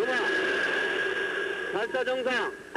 5번 발사 정상.